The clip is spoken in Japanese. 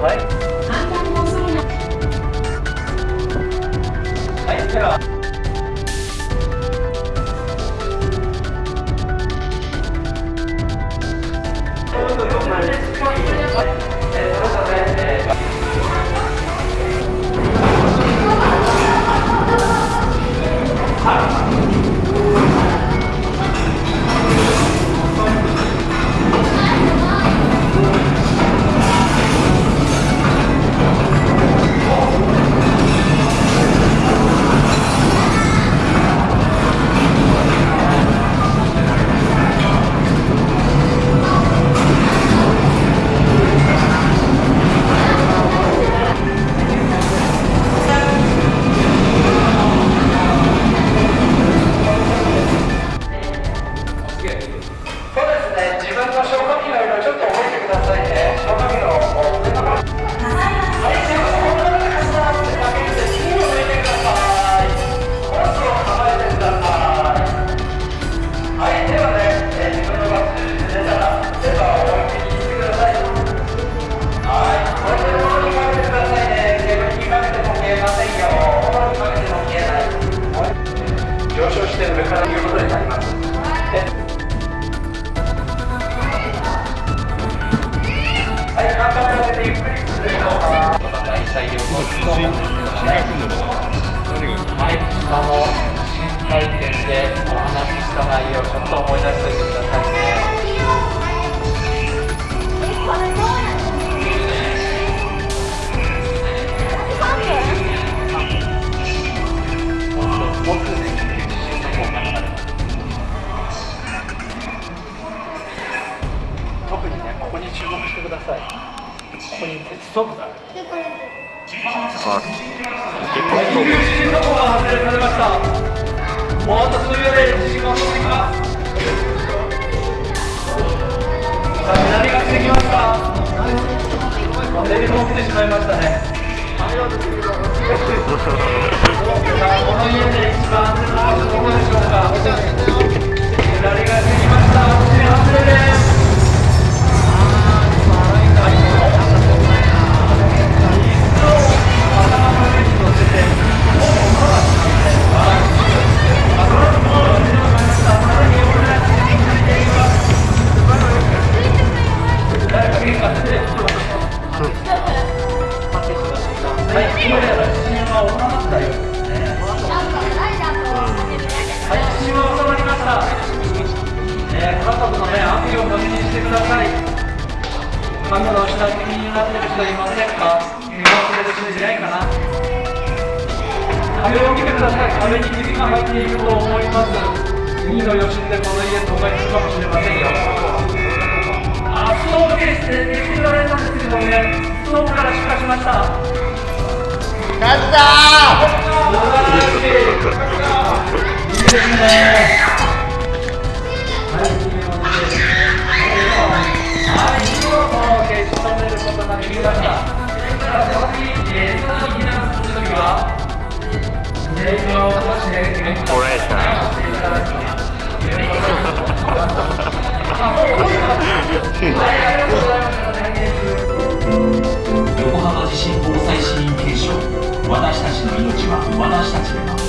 はい。はいでははい、下の回転でお話した内容、ちょっと思い出してくださいね。特にね、ここに注目してください。ここに鉄ストーブがある。はい、入地震速報が発令されました。もう数秒で地震が起こってきます。さあ、南が来てきました。テレビも起きてしまいましたね。この家で一番安全な場所どこでしょうか。してください。家具の下敷きになってる人いませんか見忘れる人いないかな壁を見てください。壁にひびが入っていると思います。次の余震でこの家倒壊するかもしれませんよ。あ、ストーブですね。できられたんですけどね、ストーブから出火しました。勝った素晴らしい。いいですね。横浜地震防災支援継承私たちの命は私たちで守る。